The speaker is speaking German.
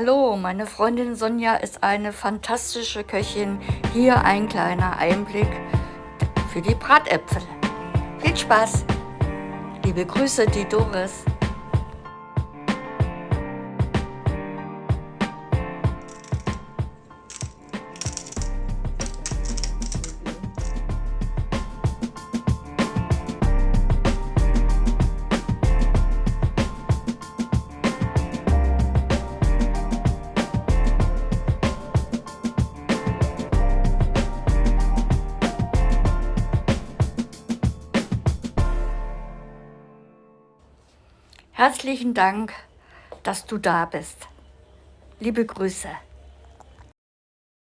Hallo, meine Freundin Sonja ist eine fantastische Köchin. Hier ein kleiner Einblick für die Bratäpfel. Viel Spaß! Liebe Grüße, die Doris. Herzlichen Dank, dass du da bist. Liebe Grüße.